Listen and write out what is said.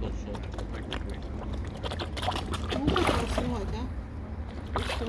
только. Ну, как его снимать, да? Что?